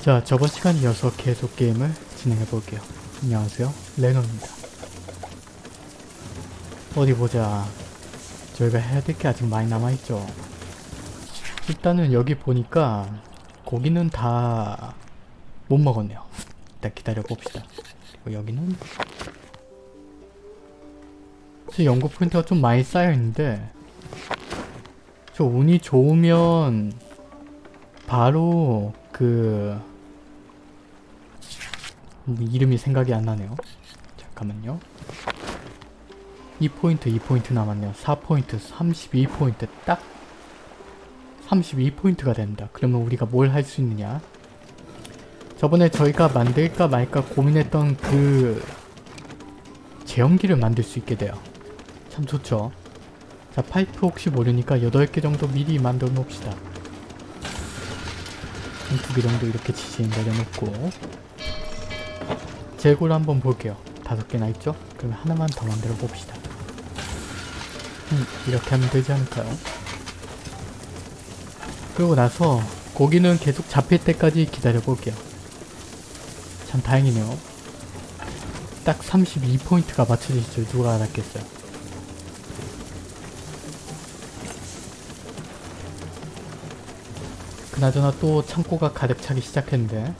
자, 저번 시간 이어서 계속 게임을 진행해 볼게요. 안녕하세요. 레노입니다. 어디 보자. 저희가 해야 될 게 아직 많이 남아있죠. 일단은 여기 보니까 고기는 다 못 먹었네요. 일단 기다려 봅시다. 여기는 제 연구 포인트가 좀 많이 쌓여 있는데 저 운이 좋으면 바로 그 음, 이름이 생각이 안 나네요. 잠깐만요. 2포인트, 2포인트 남았네요. 4포인트, 32포인트 딱 32포인트가 된다. 그러면 우리가 뭘 할 수 있느냐? 저번에 저희가 만들까 말까 고민했던 그 제형기를 만들 수 있게 돼요. 참 좋죠. 자, 파이프 혹시 모르니까 8개 정도 미리 만들어 놓읍시다. 두개 정도 이렇게 지진 내려놓고 재고를 한번 볼게요. 다섯 개나 있죠? 그러면 하나만 더 만들어 봅시다. 음, 이렇게 하면 되지 않을까요? 그러고 나서 고기는 계속 잡힐 때까지 기다려 볼게요. 참 다행이네요. 딱 32포인트가 맞춰질 줄 누가 알았겠어요. 그나저나 또 창고가 가득 차기 시작했는데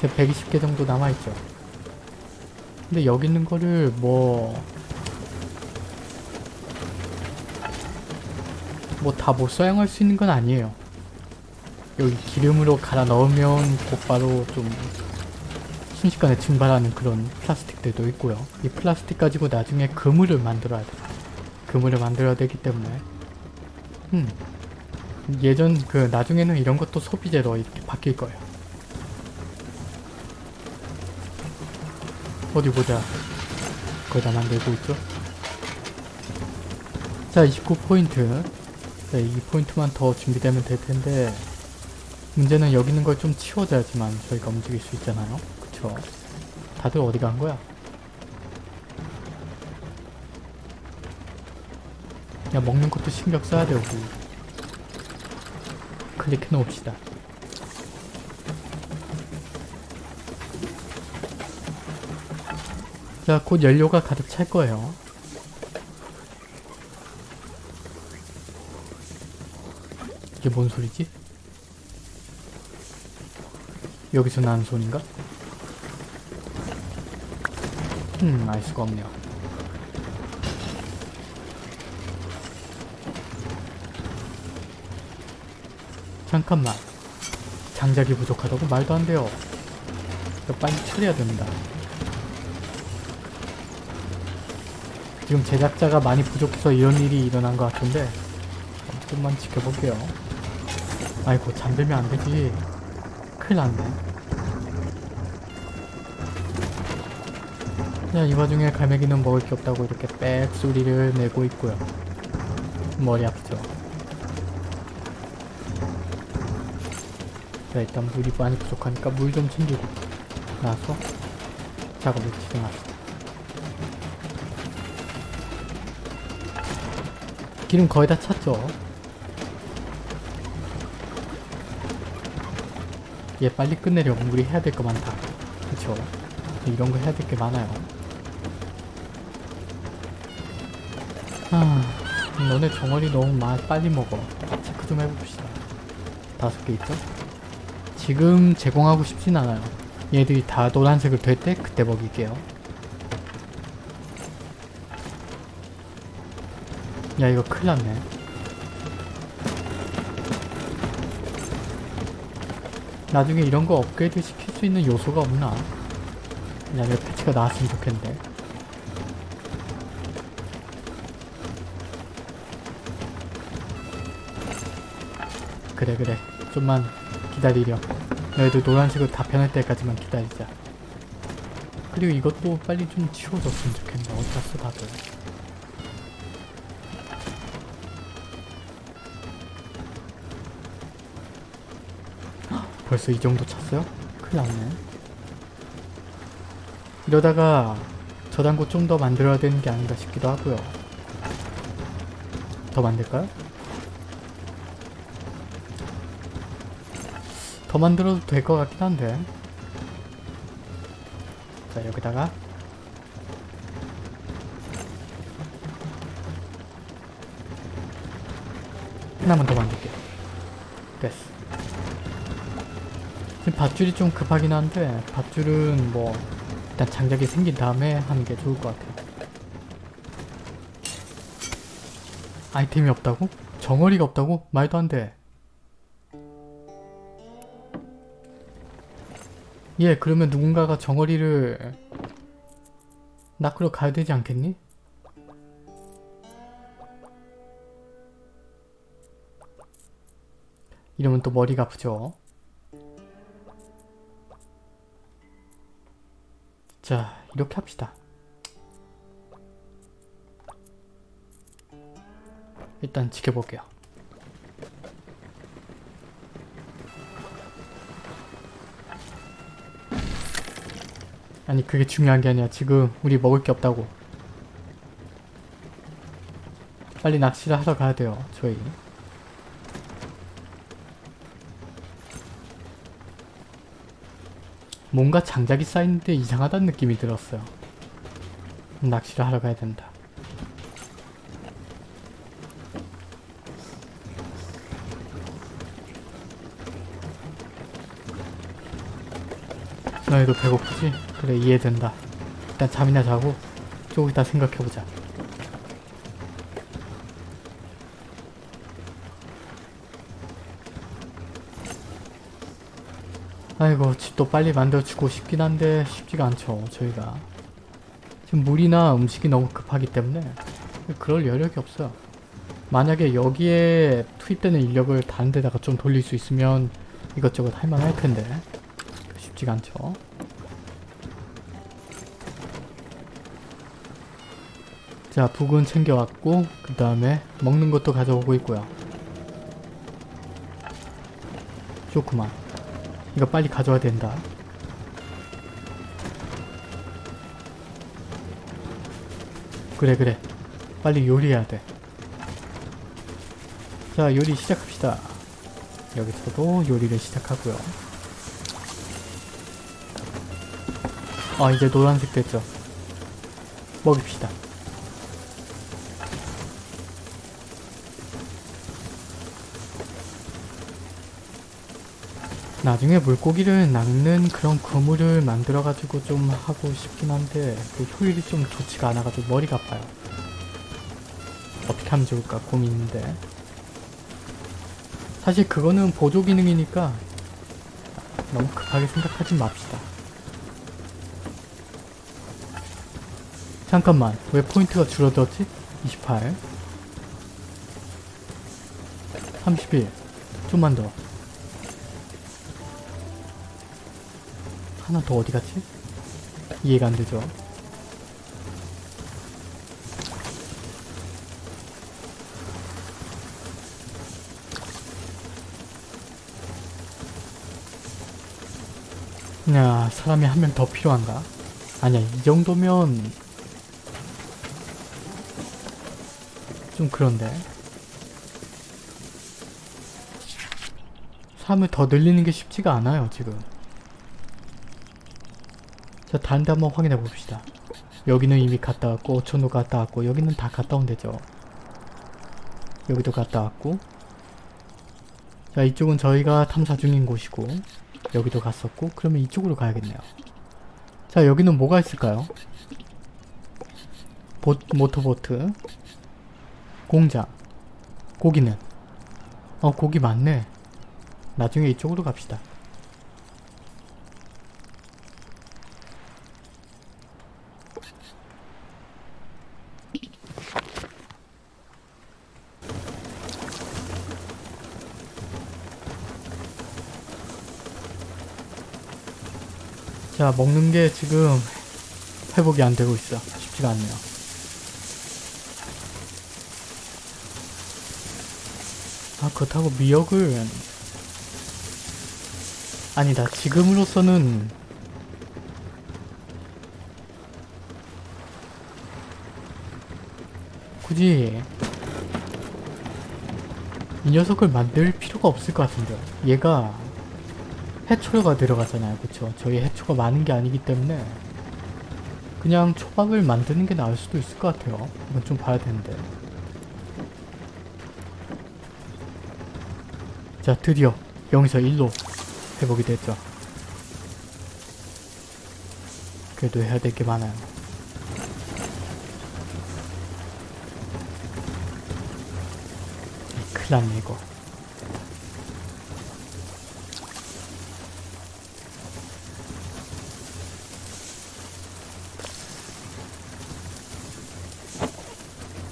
제 120개 정도 남아있죠. 근데 여기 있는 거를 뭐... 뭐 다 못 사용할 수 있는 건 아니에요. 여기 기름으로 갈아 넣으면 곧바로 좀 순식간에 증발하는 그런 플라스틱들도 있고요. 이 플라스틱 가지고 나중에 그물을 만들어야 돼. 그물을 만들어야 되기 때문에 음 예전 그 나중에는 이런 것도 소비재로 이렇게 바뀔 거예요. 어디 보자. 거의 다 만들고 있죠? 자 29포인트 네, 이 포인트만 더 준비되면 될 텐데 문제는 여기 있는 걸 좀 치워줘야지만 저희가 움직일 수 있잖아요. 그쵸? 다들 어디 간 거야? 야 먹는 것도 신경 써야 되고 클릭해 놓읍시다. 자, 곧 연료가 가득 찰 거예요. 이게 뭔 소리지? 여기서 나는 소린가? 음, 알 수가 없네요. 잠깐만. 장작이 부족하다고 말도 안 돼요. 빨리 처리해야 됩니다. 지금 제작자가 많이 부족해서 이런 일이 일어난 것 같은데 좀만 지켜볼게요. 아이고 잠들면 안 되지. 큰일 났네. 야, 이 와중에 갈매기는 먹을 게 없다고 이렇게 빽 소리를 내고 있고요. 머리 아프죠? 자, 일단 물이 많이 부족하니까 물 좀 챙기고 나서 작업을 진행합시다. 기름 거의 다 찼죠? 얘 빨리 끝내려면 우리 해야 될 거 많다. 그쵸? 이런 거 해야 될 게 많아요. 아, 너네 정어리 너무 마, 빨리 먹어. 체크 좀 해봅시다. 다섯 개 있죠? 지금 제공하고 싶진 않아요. 얘들이 다 노란색을 될 때 그때 먹일게요. 야 이거 큰일 났네. 나중에 이런 거 업그레이드 시킬 수 있는 요소가 없나? 그냥 이 패치가 나왔으면 좋겠는데. 그래 그래 좀만 기다리려 너희들 노란색으로 다 변할 때까지만 기다리자 그리고 이것도 빨리 좀 치워줬으면 좋겠네 갔어 다들 벌써 이 정도 찼어요? 큰일 났네. 이러다가 저장고 좀 더 만들어야 되는 게 아닌가 싶기도 하고요. 더 만들까요? 더 만들어도 될 것 같긴 한데 자 여기다가 하나만 더 만들게요 됐어 지금 밧줄이 좀 급하긴 한데 밧줄은 뭐 일단 장작이 생긴 다음에 하는 게 좋을 것 같아요 아이템이 없다고? 정어리가 없다고? 말도 안 돼. 예, 그러면 누군가가 정어리를 낚으러 가야 되지 않겠니? 이러면 또 머리가 아프죠. 자, 이렇게 합시다. 일단 지켜볼게요. 아니 그게 중요한 게 아니야. 지금 우리 먹을 게 없다고. 빨리 낚시를 하러 가야 돼요. 저희. 뭔가 장작이 쌓이는데 이상하다는 느낌이 들었어요. 낚시를 하러 가야 된다. 너희도 배고프지? 그래 이해된다. 일단 잠이나 자고 조금 이따 생각해보자. 아이고 집도 빨리 만들어주고 싶긴 한데 쉽지가 않죠 저희가 지금 물이나 음식이 너무 급하기 때문에 그럴 여력이 없어요 만약에 여기에 투입되는 인력을 다른 데다가 좀 돌릴 수 있으면 이것저것 할만할 텐데 쉽지가 않죠 자 북은 챙겨왔고 그 다음에 먹는 것도 가져오고 있고요. 좋구만. 이거 빨리 가져와야 된다. 그래 그래. 빨리 요리해야 돼자 요리 시작합시다. 여기서도 요리를 시작하고요. 아 이제 노란색 됐죠? 먹입시다 나중에 물고기를 낚는 그런 그물을 만들어가지고 좀 하고 싶긴 한데 그 효율이 좀 좋지가 않아가지고 머리가 아파요. 어떻게 하면 좋을까 고민인데 사실 그거는 보조 기능이니까 너무 급하게 생각하지 맙시다. 잠깐만 왜 포인트가 줄어들었지? 28 31 좀만 더 하나 더 어디 갔지? 이해가 안 되죠. 야, 사람이 한 명 더 필요한가? 아니야, 이 정도면 좀 그런데. 사람을 더 늘리는 게 쉽지가 않아요, 지금. 자 다른 데 한번 확인해 봅시다. 여기는 이미 갔다 왔고 오천도 갔다 왔고 여기는 다 갔다 온 데죠. 여기도 갔다 왔고 자 이쪽은 저희가 탐사 중인 곳이고 여기도 갔었고 그러면 이쪽으로 가야겠네요. 자 여기는 뭐가 있을까요? 보, 모터보트 공장 고기는 어 고기 많네. 나중에 이쪽으로 갑시다. 자 먹는 게 지금 회복이 안 되고 있어. 쉽지가 않네요. 아 그렇다고 미역을 아니다. 지금으로서는 굳이 이 녀석을 만들 필요가 없을 것 같은데 얘가 해초가 들어가잖아요. 그쵸? 저희 해초가 많은 게 아니기 때문에 그냥 초밥을 만드는 게 나을 수도 있을 것 같아요. 이건 좀 봐야 되는데. 자, 드디어 0에서 1로 회복이 됐죠. 그래도 해야 될 게 많아요. 큰일 났네, 이거.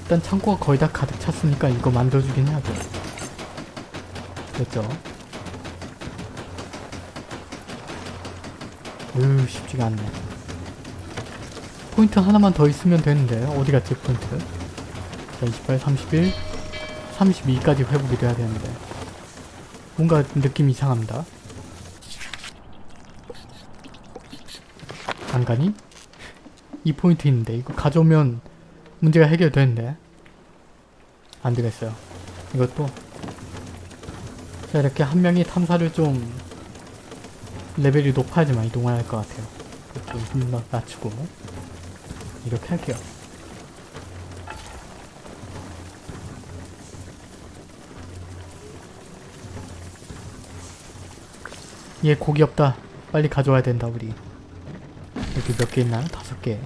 일단 창고가 거의 다 가득 찼으니까 이거 만들어주긴 해야 돼. 됐죠? 으 쉽지가 않네. 포인트 하나만 더 있으면 되는데 어디 갔지 포인트? 자 28, 31, 32까지 회복이 돼야 되는데 뭔가 느낌 이상합니다. 안 가니? 이 포인트 있는데 이거 가져오면 문제가 해결되는데 안 되겠어요. 이것도 자 이렇게 한 명이 탐사를 좀 레벨이 높아야지만 이동을 할 것 같아요. 좀 낮- 낮추고 이렇게 할게요. 얘 고기 없다. 빨리 가져와야 된다 우리. 여기 몇 개 있나? 다섯 개,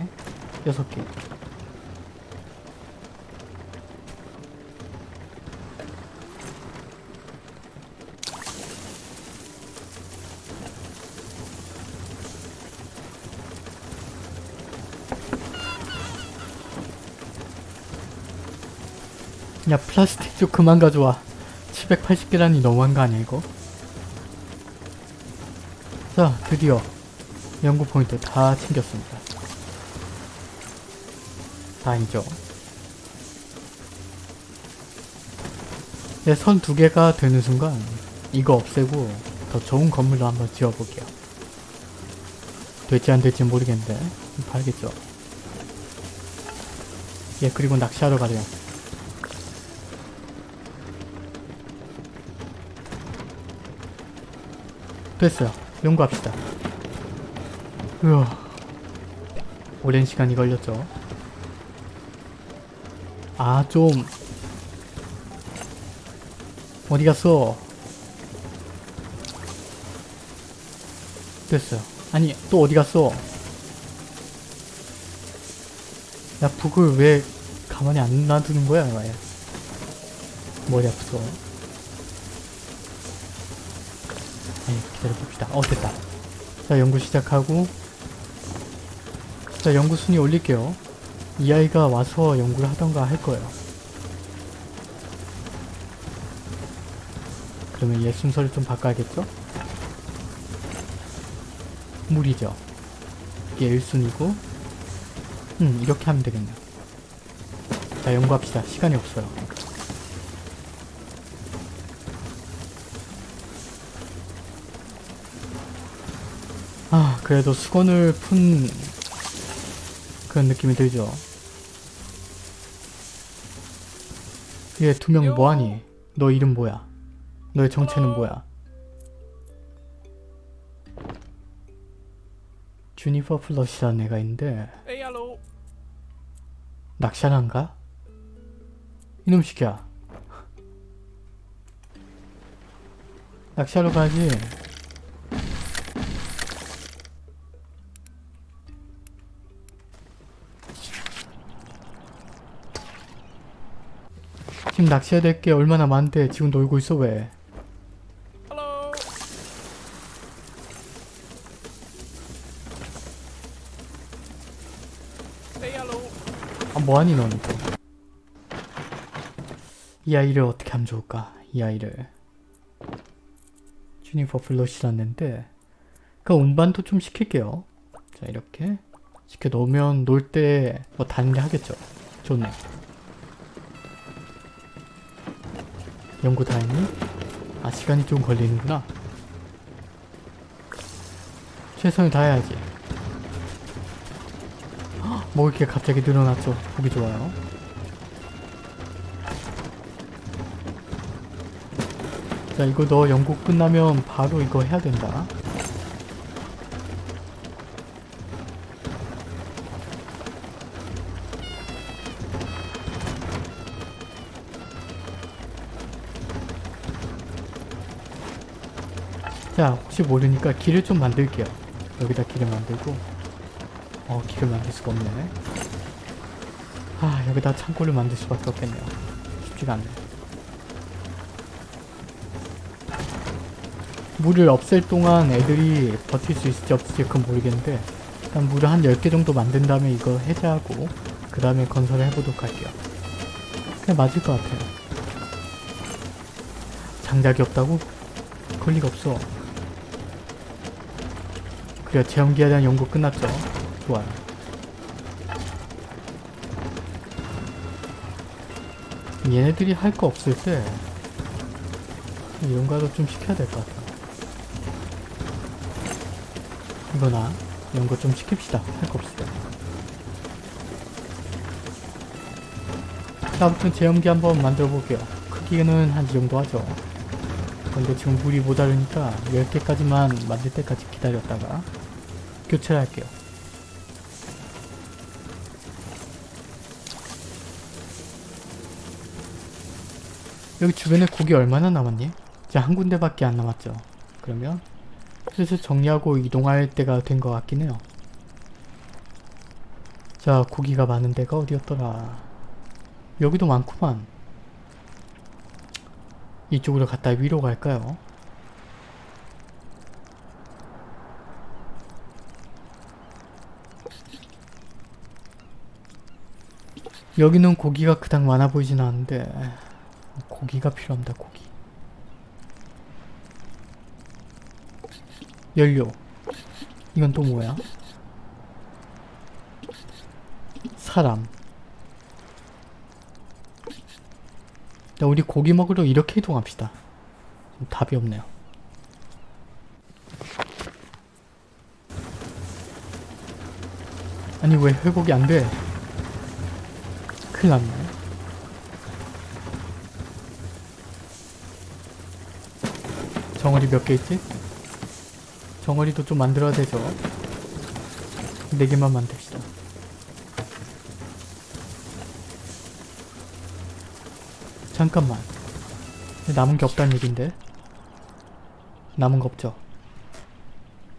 여섯 개. 야 플라스틱 좀 그만 가져와. 780개라니 너무한 거 아니야 이거? 자 드디어 연구 포인트 다 챙겼습니다. 다행이죠 네, 선두 개가 되는 순간 이거 없애고 더 좋은 건물로 한번 지어볼게요. 될지 안 될지 모르겠는데 봐야겠죠? 예 그리고 낚시하러 가래요 됐어요. 연구합시다. 으아. 오랜 시간이 걸렸죠. 아, 좀. 어디 갔어? 됐어요. 아니, 또 어디 갔어? 야, 북을 왜 가만히 안 놔두는 거야, 왜? 머리 아프어. 네, 기다려봅시다. 어, 됐다. 자, 연구 시작하고 자, 연구 순위 올릴게요. 이 아이가 와서 연구를 하던가 할 거예요. 그러면 얘 순서를 좀 바꿔야겠죠? 물이죠. 이게 1순위고 음, 이렇게 하면 되겠네요. 자, 연구합시다. 시간이 없어요. 아, 그래도 수건을 푼 그런 느낌이 들죠. 얘 두 명 뭐하니? 너 이름 뭐야? 너의 정체는 뭐야? 주니퍼 플러시라는 애가 있는데. 낚시하란가? 이놈 시키야. 낚시하러 가지. 지금 낚시해야 될 게 얼마나 많은데 지금 놀고 있어 왜? 아 뭐하니 너는 또? 이 아이를 어떻게 하면 좋을까? 이 아이를 주니퍼 플러시라는데 그 운반도 좀 시킬게요. 자 이렇게 시켜 놓으면 놀 때 뭐 다른데 하겠죠. 좋네. 연구 다 했니? 아 시간이 좀 걸리는구나. 최선을 다해야지. 헉, 먹을 게 갑자기 늘어났죠. 보기 좋아요. 자 이거 너 연구 끝나면 바로 이거 해야 된다. 자 혹시 모르니까 길을 좀 만들게요. 여기다 길을 만들고. 어 길을 만들 수가 없네. 아 여기다 창고를 만들 수밖에 없겠네요. 쉽지가 않네. 물을 없앨 동안 애들이 버틸 수 있을지 없을지 그건 모르겠는데 일단 물을 한 10개 정도 만든 다음에 이거 해제하고 그 다음에 건설을 해보도록 할게요. 그냥 맞을 것 같아요. 장작이 없다고? 그럴 리가 없어 그래 체험기에 대한 연구 끝났죠. 좋아요. 얘네들이 할 거 없을 때 이런 거라도 좀 시켜야 될 것 같아 이거나 이런 거 좀 시킵시다. 할 거 없을 때. 자, 아무튼 제염기 한번 만들어 볼게요. 크기는 한 이 정도 하죠. 근데 지금 물이 모자르니까 10개까지만 만들 때까지 기다렸다가 교체를 할게요. 여기 주변에 고기 얼마나 남았니? 이제 한 군데밖에 안 남았죠. 그러면 슬슬 정리하고 이동할 때가 된 것 같긴 해요. 자 고기가 많은 데가 어디였더라? 여기도 많구만. 이쪽으로 갔다 위로 갈까요? 여기는 고기가 그닥 많아 보이진 않는데 고기가 필요합니다 고기 연료 이건 또 뭐야? 사람 자, 우리 고기 먹으러 이렇게 이동합시다. 좀 답이 없네요. 아니 왜 회복이 안 돼? 큰일 났네. 정어리 몇 개 있지? 정어리도 좀 만들어야 되죠. 네 개만 만듭시다. 잠깐만 남은 게 없다는 얘긴데 남은 거 없죠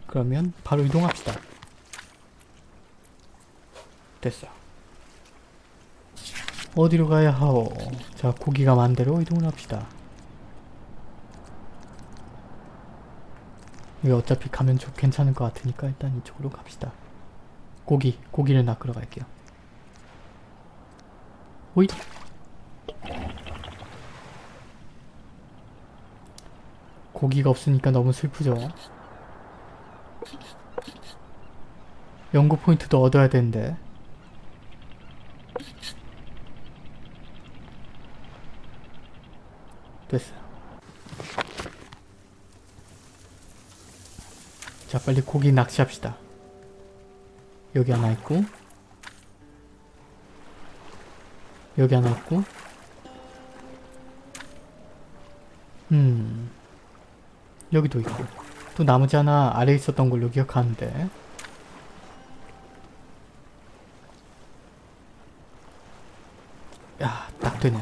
그러면 바로 이동합시다 됐어 어디로 가야 하오? 자 고기가 많은 대로 이동을 합시다. 이거 어차피 가면 좀 괜찮을 것 같으니까 일단 이쪽으로 갑시다. 고기 고기를 낚으러 갈게요. 오이! 고기가 없으니까 너무 슬프죠. 연구 포인트도 얻어야 되는데. 됐어요. 자, 빨리 고기 낚시합시다. 여기 하나 있고, 여기 하나 있고, 음. 여기도 있고 또 나머지 하나 아래에 있었던 걸로 기억하는데 야, 딱 되네.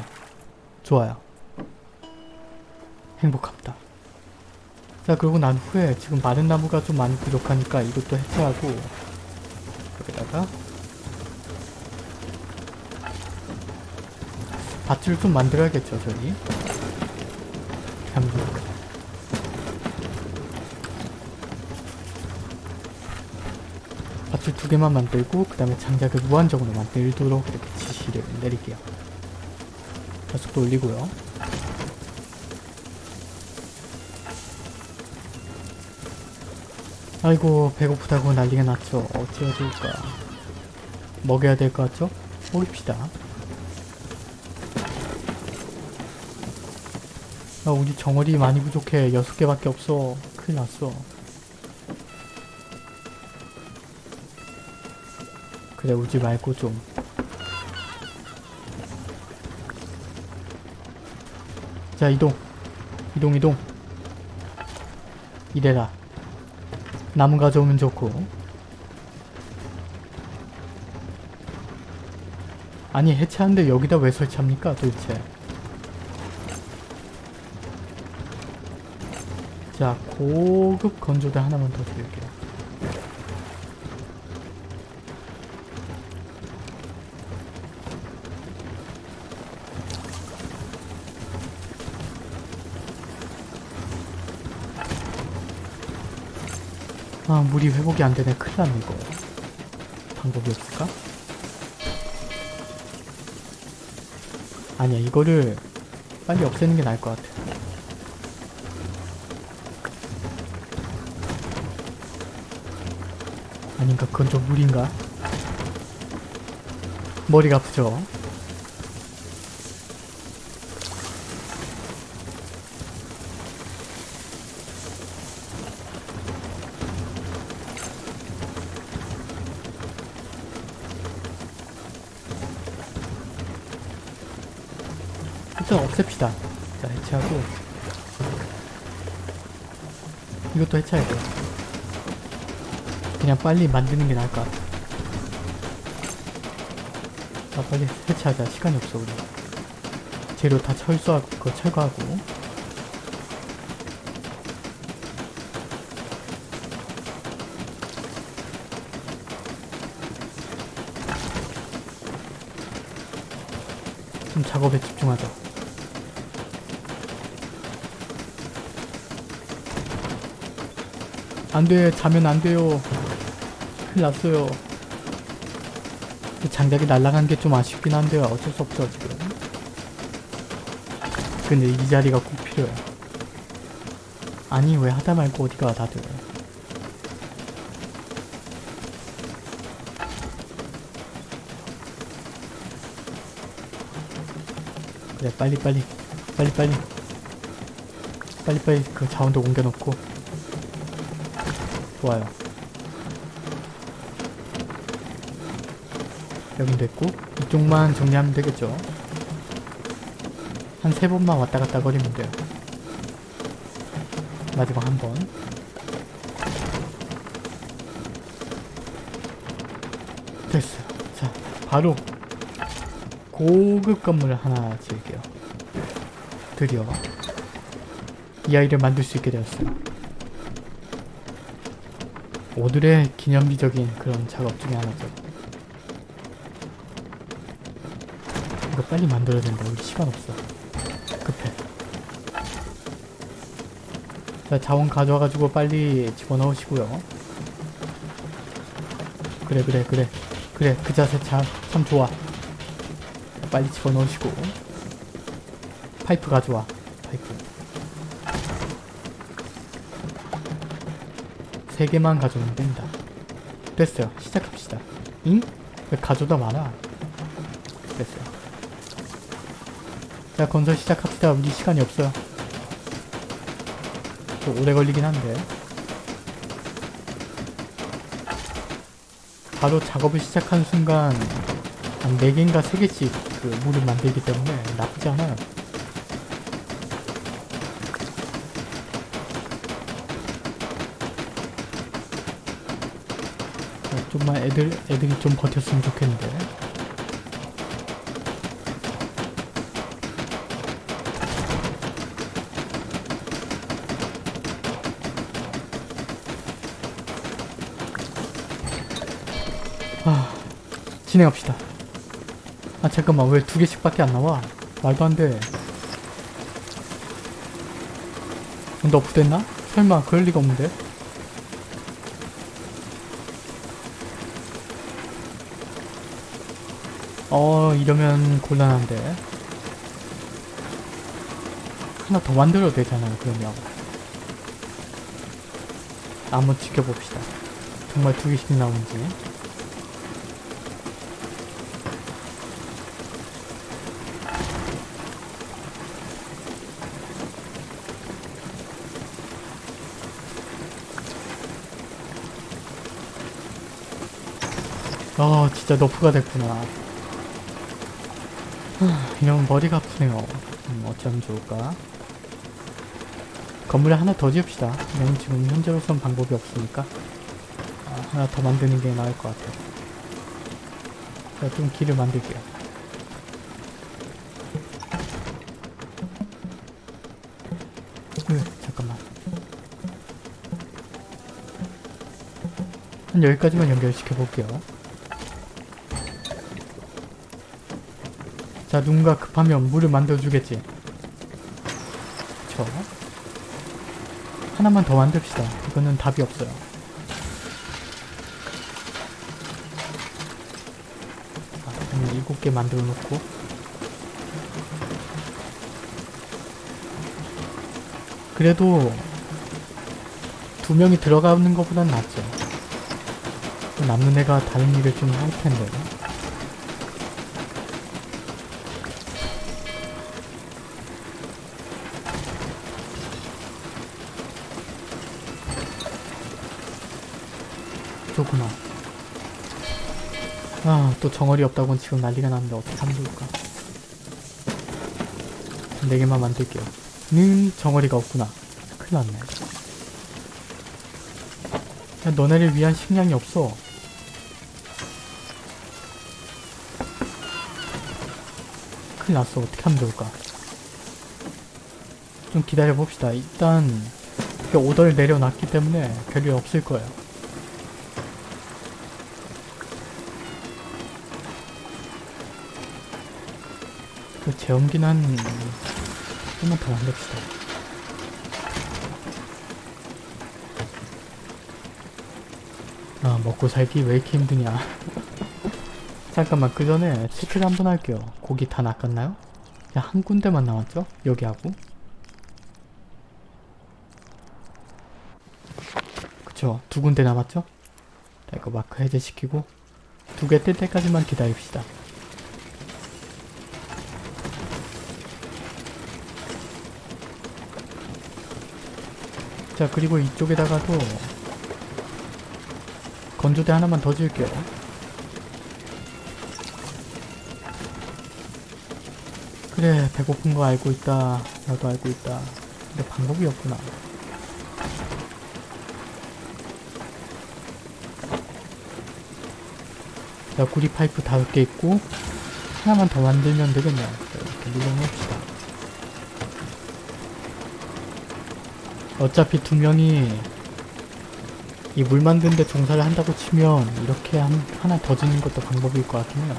좋아요. 행복합니다. 자, 그러고 난 후에 지금 마른 나무가 좀 많이 부족하니까 이것도 해체하고 여기다가 밧줄 좀 만들어야겠죠, 저기. 감사합니다. 밧줄 두 개만 만들고 그 다음에 장작을 무한정으로 만들도록 이렇게 지시를 내릴게요. 가속도 올리고요. 아이고 배고프다고 난리가 났죠. 어찌해야 좋을까. 먹여야 될 것 같죠? 먹입시다. 아 우리 정어리 많이 부족해. 여섯 개밖에 없어. 큰일 났어. 그래 울지 말고 좀 자 이동 이동 이동 이래라 나무 가져오면 좋고 아니 해체하는데 여기다 왜 설치합니까 도대체 자, 고급 건조대 하나만 더 드릴게요. 아, 물이 회복이 안 되네. 큰일 났네, 이거. 방법이 없을까? 아니야, 이거를 빨리 없애는 게 나을 것 같아. 아닌가? 그건 좀 무리인가? 머리가 아프죠? 없앱시다. 자, 해체하고. 이것도 해체해야 돼. 그냥 빨리 만드는 게 나을 것 같아. 아, 빨리 해체하자. 시간이 없어, 우리. 재료 다 철수하고, 그거 철거하고. 좀 작업에 집중하자. 안 돼, 자면 안 돼요. 큰일 났어요. 이 장작이 날아간 게 좀 아쉽긴 한데요. 어쩔 수 없죠, 지금. 근데 이 자리가 꼭 필요해. 아니, 왜 하다 말고 어디가 다들. 그래, 빨리, 빨리. 빨리, 빨리. 빨리, 빨리 그 자원도 옮겨놓고. 좋아요. 여긴 됐고 이쪽만 정리하면 되겠죠. 한 세 번만 왔다 갔다 거리면 돼요. 마지막 한 번. 됐어요. 자, 바로 고급 건물을 하나 지을게요. 드디어 이 아이를 만들 수 있게 되었어요. 오늘의 기념비적인 그런 작업 중에 하나죠. 이거 빨리 만들어야 된다. 우리 시간 없어. 급해. 자, 자원 가져와가지고 빨리 집어넣으시고요. 그래, 그래, 그래. 그래, 그 자세 참, 참 좋아. 자, 빨리 집어넣으시고. 파이프 가져와. 파이프. 세 개만 가져오면 된다. 됐어요. 시작합시다. 응? 왜 가져다 많아? 됐어요. 자, 건설 시작합시다. 우리 시간이 없어요. 좀 오래 걸리긴 한데. 바로 작업을 시작한 순간 한 4개인가 3개씩 그 물을 만들기 때문에 나쁘지 않아요. 좀만 애들, 애들이 좀 버텼으면 좋겠는데. 아, 진행합시다. 아, 잠깐만, 왜 두 개씩 밖에 안 나와? 말도 안 돼. 너프됐나? 설마 그럴 리가 없는데? 어, 이러면 곤란한데. 하나 더 만들어도 되잖아요, 그러면. 한번 지켜봅시다. 정말 두 개씩 나오는지. 아 진짜 너프가 됐구나 하, 이런 머리가 아프네요. 음, 어쩌면 좋을까? 건물을 하나 더 지읍시다. 왜냐면 지금 현재로선 방법이 없으니까 아, 하나 더 만드는 게 나을 것 같아요. 제가 좀 길을 만들게요. 으, 잠깐만. 한 여기까지만 연결시켜볼게요. 자, 누군가 급하면 물을 만들어주겠지. 그쵸? 하나만 더 만듭시다. 이거는 답이 없어요. 자, 한 일곱 개 만들어 놓고. 그래도 두 명이 들어가는 것보단 낫죠. 남는 애가 다른 일을 좀 할 텐데. 또 정어리 없다고는 지금 난리가 났는데 어떻게 하면 좋을까? 네 개만 만들게요. 는 정어리가 없구나. 큰일 났네. 야, 너네를 위한 식량이 없어. 큰일 났어. 어떻게 하면 좋을까? 좀 기다려봅시다. 일단 오더를 내려놨기 때문에 별일 없을 거예요. 그 제염기는 한 좀만 더 만듭시다. 아 먹고 살기 왜 이렇게 힘드냐 잠깐만 그 전에 체크를 한번 할게요 고기 다 낚았나요? 한 군데만 남았죠? 여기하고 그쵸 두 군데 남았죠? 자 이거 마크 해제시키고 두 개 뜰 때까지만 기다립시다 자 그리고 이쪽에다가도 건조대 하나만 더 지을게요. 그래 배고픈 거 알고 있다. 나도 알고 있다. 근데 방법이 없구나. 자 구리 파이프 다섯 개 있고 하나만 더 만들면 되겠네요. 자, 이렇게 눌러놓읍시다. 어차피 두 명이 이 물 만드는데 종사를 한다고 치면 이렇게 한, 하나 더 짓는 것도 방법일 것 같긴 해요.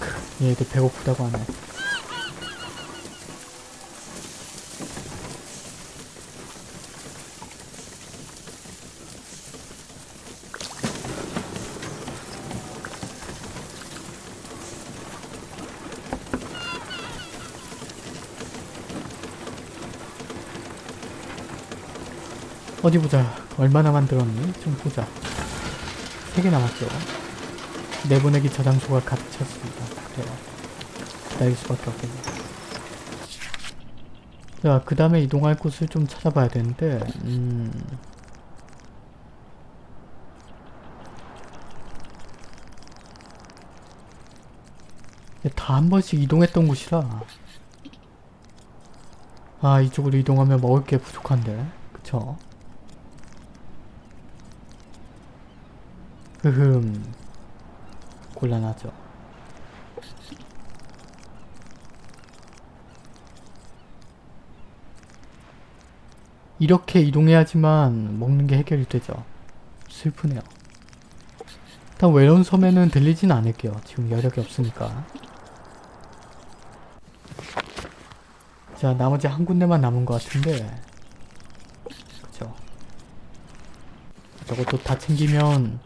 크, 얘들 배고프다고 하네. 어디 보자. 얼마나 만들었니? 좀 보자. 3개 남았죠. 내보내기 저장소가 갇혔습니다. 그래요. 기다릴 수밖에 없겠네. 자, 그 다음에 이동할 곳을 좀 찾아봐야 되는데, 음... 다 한 번씩 이동했던 곳이라 아 이쪽으로 이동하면 먹을 게 부족한데 그쵸? 흐흠. 곤란하죠. 이렇게 이동해야지만 먹는 게 해결이 되죠. 슬프네요. 일단 외로운 섬에는 들리진 않을게요. 지금 여력이 없으니까. 자 나머지 한 군데만 남은 것 같은데. 그쵸? 저것도 다 챙기면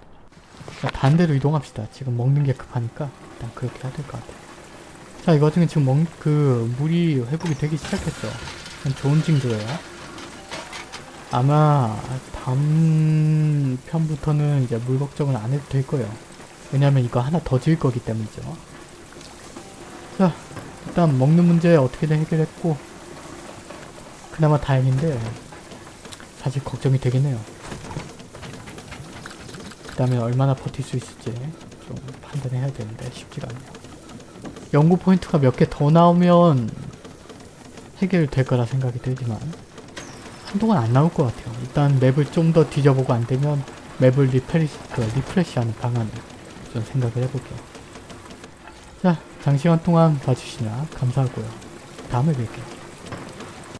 자, 다른 데로 이동합시다. 지금 먹는 게 급하니까 일단 그렇게 해야 될 것 같아요. 자, 이 와중에 지금 먹, 그, 물이 회복이 되기 시작했죠. 그건 좋은 징조예요. 아마 다음 편부터는 이제 물 걱정을 안 해도 될 거예요. 왜냐면 이거 하나 더 지을 거기 때문이죠. 자, 일단 먹는 문제 어떻게든 해결했고 그나마 다행인데 사실 걱정이 되긴 해요. 그 다음에 얼마나 버틸 수 있을지 좀 판단해야 되는데 쉽지가 않네요. 연구 포인트가 몇 개 더 나오면 해결될 거라 생각이 들지만 한동안 안 나올 것 같아요. 일단 map을 좀 더 뒤져보고 안 되면 맵을 refresh, 그 refresh하는 방안을 좀 생각을 해볼게요. 자, 장시간 동안 봐주시냐 감사하고요. 다음에 뵐게요.